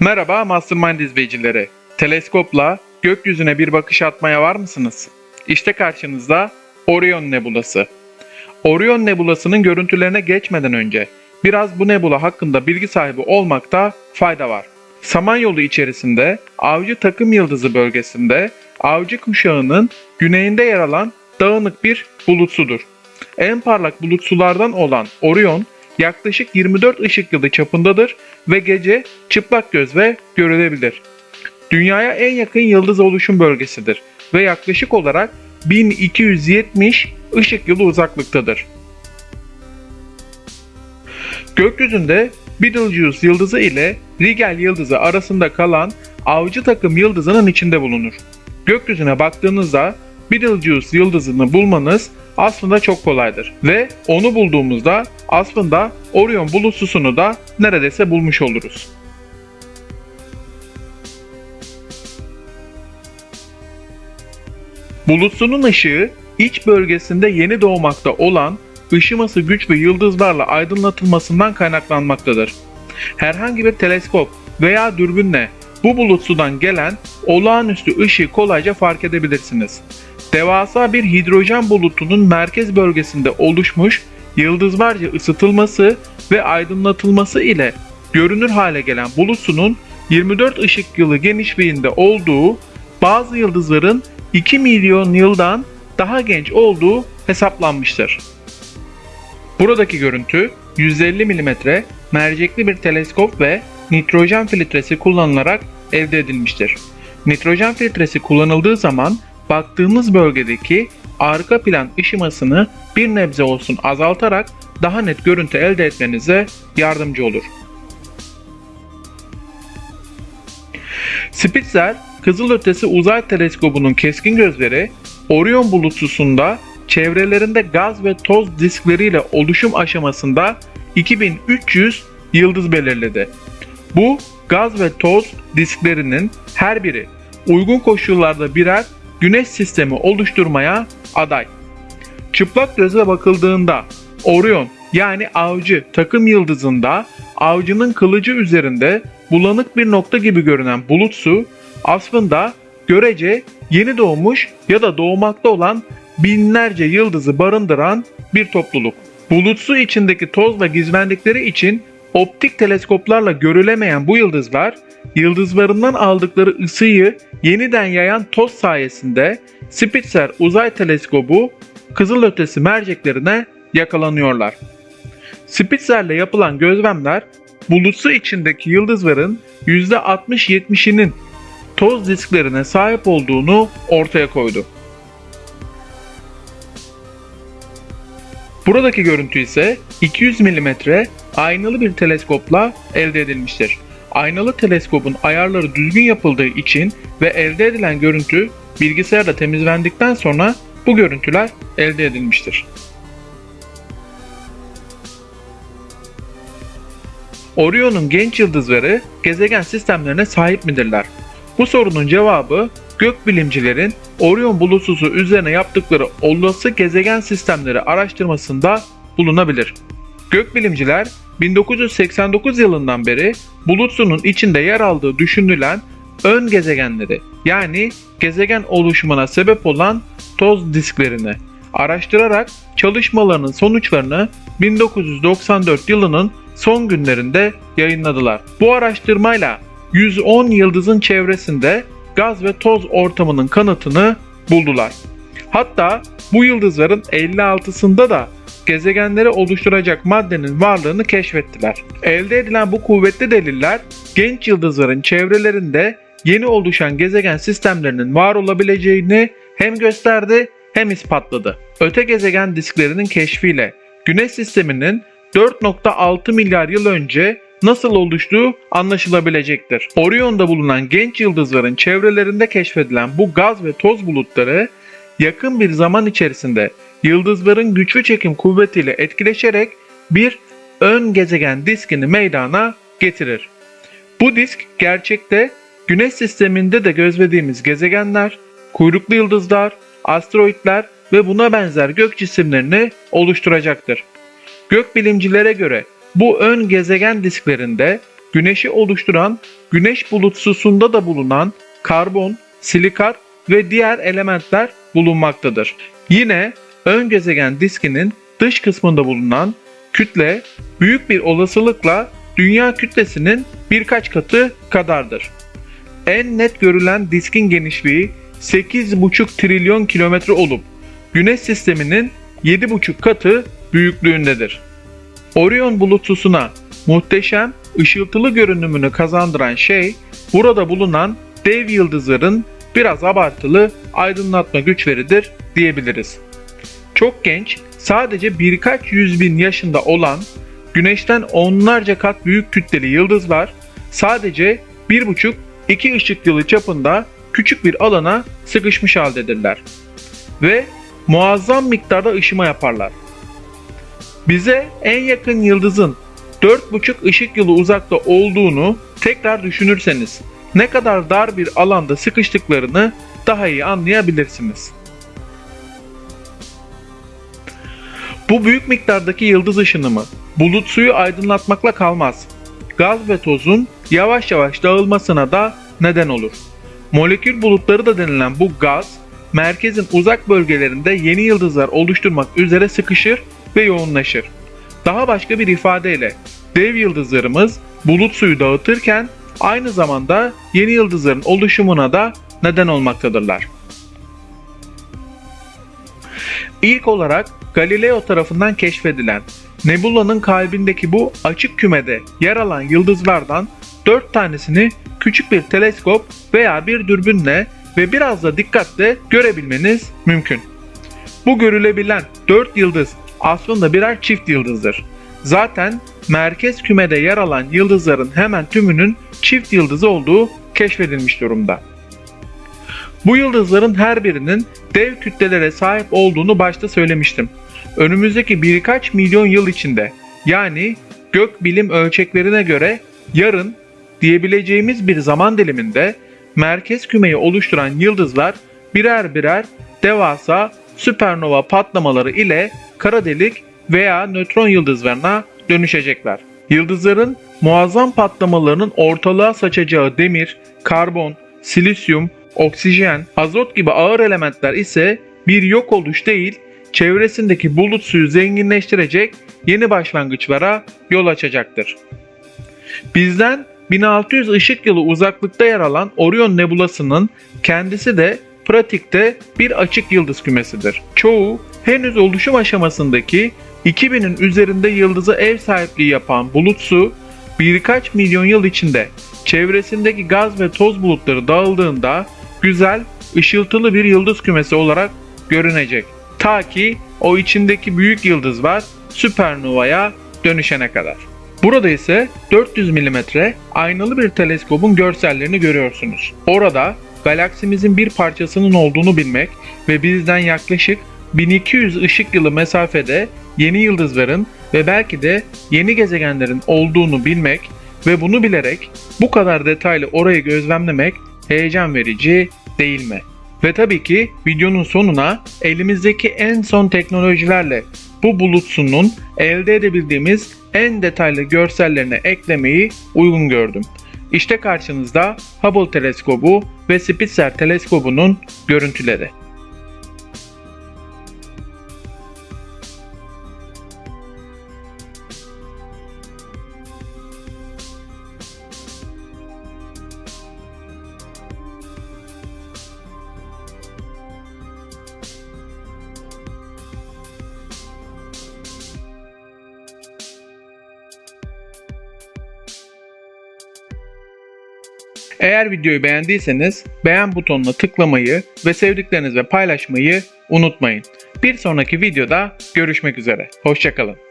Merhaba Mastermind izleyicileri. Teleskopla gökyüzüne bir bakış atmaya var mısınız? İşte karşınızda Orion Nebulası. Orion Nebulası'nın görüntülerine geçmeden önce biraz bu nebula hakkında bilgi sahibi olmakta fayda var. Samanyolu içerisinde Avcı Takım Yıldızı bölgesinde Avcı kuşağının güneyinde yer alan dağınık bir bulutsudur. En parlak bulutsulardan olan Orion yaklaşık 24 ışık yılı çapındadır ve gece çıplak gözle görülebilir. Dünyaya en yakın yıldız oluşum bölgesidir ve yaklaşık olarak 1270 ışık yılı uzaklıktadır. Gökyüzünde Betelgeuse yıldızı ile Rigel yıldızı arasında kalan avcı takım yıldızının içinde bulunur. Gökyüzüne baktığınızda Betelgeuse yıldızını bulmanız aslında çok kolaydır ve onu bulduğumuzda aslında Orion bulutsusunu da neredeyse bulmuş oluruz. Bulutsunun ışığı iç bölgesinde yeni doğmakta olan ışıması güçlü yıldızlarla aydınlatılmasından kaynaklanmaktadır. Herhangi bir teleskop veya dürbünle bu bulutsudan gelen olağanüstü ışığı kolayca fark edebilirsiniz. Devasa bir hidrojen bulutunun merkez bölgesinde oluşmuş yıldızlarca ısıtılması ve aydınlatılması ile görünür hale gelen bulutsunun 24 ışık yılı genişliğinde olduğu, bazı yıldızların 2 milyon yıldan daha genç olduğu hesaplanmıştır. Buradaki görüntü 150 mm mercekli bir teleskop ve nitrojen filtresi kullanılarak elde edilmiştir. Nitrojen filtresi kullanıldığı zaman baktığımız bölgedeki arka plan ışımasını bir nebze olsun azaltarak daha net görüntü elde etmenize yardımcı olur. Spitzer Kızılötesi Uzay Teleskobu'nun keskin gözleri Orion bulutsusunda çevrelerinde gaz ve toz diskleriyle oluşum aşamasında 2300 yıldız belirledi. Bu gaz ve toz disklerinin her biri uygun koşullarda birer güneş sistemi oluşturmaya aday. Çıplak gözle bakıldığında Orion yani avcı takım yıldızında avcının kılıcı üzerinde bulanık bir nokta gibi görünen bulutsu aslında görece yeni doğmuş ya da doğmakta olan binlerce yıldızı barındıran bir topluluk. Bulutsu içindeki tozla gizlendikleri için optik teleskoplarla görülemeyen bu yıldızlar, yıldızlarından aldıkları ısıyı yeniden yayan toz sayesinde Spitzer Uzay Teleskobu kızılötesi merceklerine yakalanıyorlar. Spitzer'le yapılan gözlemler bulutsu içindeki yıldızların %60-70'inin toz disklerine sahip olduğunu ortaya koydu. Buradaki görüntü ise 200 mm aynalı bir teleskopla elde edilmiştir. Aynalı teleskopun ayarları düzgün yapıldığı için ve elde edilen görüntü bilgisayarda temizlendikten sonra bu görüntüler elde edilmiştir. Orion'un genç yıldızları gezegen sistemlerine sahip midirler? Bu sorunun cevabı gökbilimcilerin Orion bulutsuzu üzerine yaptıkları olası gezegen sistemleri araştırmasında bulunabilir. Gökbilimciler 1989 yılından beri bulutsunun içinde yer aldığı düşünülen ön gezegenleri yani gezegen oluşumuna sebep olan toz disklerini araştırarak çalışmalarının sonuçlarını 1994 yılının son günlerinde yayınladılar. Bu araştırmayla 110 yıldızın çevresinde gaz ve toz ortamının kanıtını buldular. Hatta bu yıldızların 56'sında da gezegenleri oluşturacak maddenin varlığını keşfettiler. Elde edilen bu kuvvetli deliller genç yıldızların çevrelerinde yeni oluşan gezegen sistemlerinin var olabileceğini hem gösterdi hem ispatladı. Öte gezegen disklerinin keşfiyle Güneş sisteminin 4.6 milyar yıl önce nasıl oluştuğu anlaşılabilecektir. Orion'da bulunan genç yıldızların çevrelerinde keşfedilen bu gaz ve toz bulutları yakın bir zaman içerisinde yıldızların güçlü çekim kuvvetiyle etkileşerek bir ön gezegen diskini meydana getirir. Bu disk gerçekte Güneş sisteminde de gözlediğimiz gezegenler, kuyruklu yıldızlar, asteroitler ve buna benzer gök cisimlerini oluşturacaktır. Gökbilimcilere göre bu ön gezegen disklerinde güneşi oluşturan güneş bulutsusunda da bulunan karbon, silikat ve diğer elementler bulunmaktadır. Yine ön gezegen diskinin dış kısmında bulunan kütle büyük bir olasılıkla dünya kütlesinin birkaç katı kadardır. En net görülen diskin genişliği 8,5 trilyon kilometre olup Güneş sisteminin 7,5 katı büyüklüğündedir. Orion bulutsusuna muhteşem ışıltılı görünümünü kazandıran şey burada bulunan dev yıldızların biraz abartılı aydınlatma güçleridir diyebiliriz. Çok genç, sadece birkaç yüz bin yaşında olan Güneş'ten onlarca kat büyük kütleli yıldızlar sadece 1,5-2 ışık yılı çapında küçük bir alana sıkışmış haldedirler. Ve muazzam miktarda ışıma yaparlar. Bize en yakın yıldızın 4,5 ışık yılı uzakta olduğunu tekrar düşünürseniz ne kadar dar bir alanda sıkıştıklarını daha iyi anlayabilirsiniz. Bu büyük miktardaki yıldız ışınımı bulut suyu aydınlatmakla kalmaz. Gaz ve tozun yavaş yavaş dağılmasına da neden olur. Molekül bulutları da denilen bu gaz, merkezin uzak bölgelerinde yeni yıldızlar oluşturmak üzere sıkışır ve yoğunlaşır. Daha başka bir ifadeyle dev yıldızlarımız bulut suyu dağıtırken aynı zamanda yeni yıldızların oluşumuna da neden olmaktadırlar. İlk olarak Galileo tarafından keşfedilen Nebula'nın kalbindeki bu açık kümede yer alan yıldızlardan 4 tanesini küçük bir teleskop veya bir dürbünle ve biraz da dikkatle görebilmeniz mümkün. Bu görülebilen 4 yıldız aslında birer çift yıldızdır. Zaten merkez kümede yer alan yıldızların hemen tümünün çift yıldızı olduğu keşfedilmiş durumda. Bu yıldızların her birinin dev kütlelere sahip olduğunu başta söylemiştim. Önümüzdeki birkaç milyon yıl içinde yani gök bilim ölçeklerine göre yarın diyebileceğimiz bir zaman diliminde merkez kümeyi oluşturan yıldızlar birer birer devasa süpernova patlamaları ile kara delik veya nötron yıldızlarına dönüşecekler. Yıldızların muazzam patlamalarının ortalığa saçacağı demir, karbon, silisyum, oksijen, azot gibi ağır elementler ise bir yok oluş değil, çevresindeki bulut suyu zenginleştirecek yeni başlangıçlara yol açacaktır. Bizden 1600 ışık yılı uzaklıkta yer alan Orion Nebulası'nın kendisi de pratikte bir açık yıldız kümesidir. Çoğu henüz oluşum aşamasındaki 2000'in üzerinde yıldıza ev sahipliği yapan bulut su birkaç milyon yıl içinde çevresindeki gaz ve toz bulutları dağıldığında güzel, ışıltılı bir yıldız kümesi olarak görünecek. Ta ki o içindeki büyük yıldızlar süpernovaya dönüşene kadar. Burada ise 400 mm aynalı bir teleskopun görsellerini görüyorsunuz. Orada galaksimizin bir parçasının olduğunu bilmek ve bizden yaklaşık 1200 ışık yılı mesafede yeni yıldızların ve belki de yeni gezegenlerin olduğunu bilmek ve bunu bilerek bu kadar detaylı orayı gözlemlemek heyecan verici değil mi? Ve tabii ki videonun sonuna elimizdeki en son teknolojilerle bu bulutsunun elde edebildiğimiz en detaylı görsellerine eklemeyi uygun gördüm. İşte karşınızda Hubble teleskobu ve Spitzer teleskobunun görüntüleri. Eğer videoyu beğendiyseniz beğen butonuna tıklamayı ve sevdiklerinizle paylaşmayı unutmayın. Bir sonraki videoda görüşmek üzere. Hoşçakalın.